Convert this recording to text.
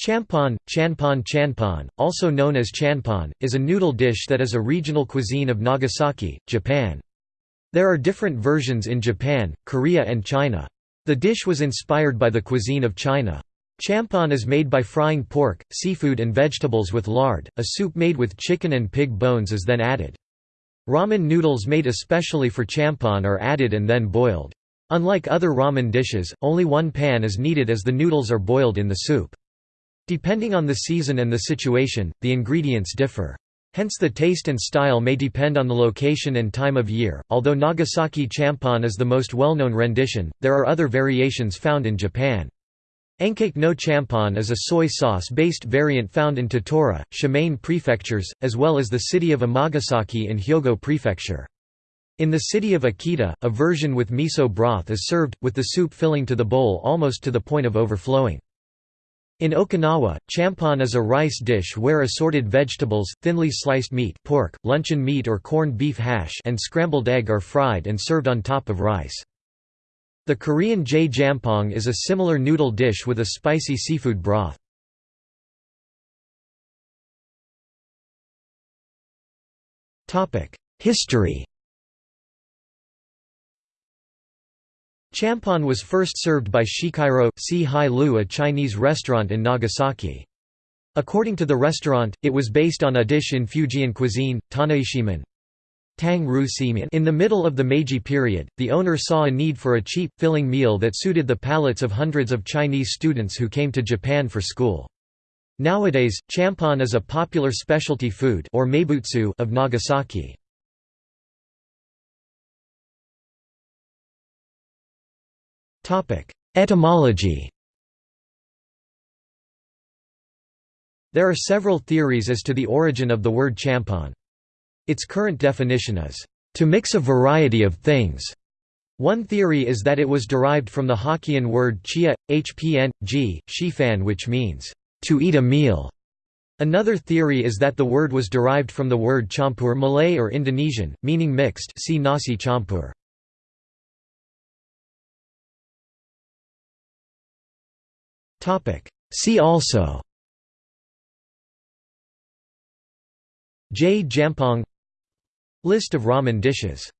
Champon, chanpon chanpon, also known as chanpon, is a noodle dish that is a regional cuisine of Nagasaki, Japan. There are different versions in Japan, Korea and China. The dish was inspired by the cuisine of China. Champon is made by frying pork, seafood and vegetables with lard, a soup made with chicken and pig bones is then added. Ramen noodles made especially for champon are added and then boiled. Unlike other ramen dishes, only one pan is needed as the noodles are boiled in the soup. Depending on the season and the situation, the ingredients differ. Hence the taste and style may depend on the location and time of year. Although Nagasaki champon is the most well-known rendition, there are other variations found in Japan. Ankake no champon is a soy sauce-based variant found in Tottori, Shimane prefectures, as well as the city of Amagasaki in Hyogo prefecture. In the city of Akita, a version with miso broth is served, with the soup filling to the bowl almost to the point of overflowing. In Okinawa, champon is a rice dish where assorted vegetables, thinly sliced meat pork, luncheon meat or corned beef hash and scrambled egg are fried and served on top of rice. The Korean jae-jampong is a similar noodle dish with a spicy seafood broth. History Champon was first served by Shikairo si Hai Lu a Chinese restaurant in Nagasaki. According to the restaurant, it was based on a dish in Fujian cuisine, Tanaishimen. In the middle of the Meiji period, the owner saw a need for a cheap, filling meal that suited the palates of hundreds of Chinese students who came to Japan for school. Nowadays, champon is a popular specialty food or meibutsu of Nagasaki. Etymology There are several theories as to the origin of the word champon. Its current definition is, "...to mix a variety of things." One theory is that it was derived from the Hokkien word chia, hpn, g, shifan which means, "...to eat a meal." Another theory is that the word was derived from the word campur Malay or Indonesian, meaning mixed see nasi campur. See also Jae-jampong List of ramen dishes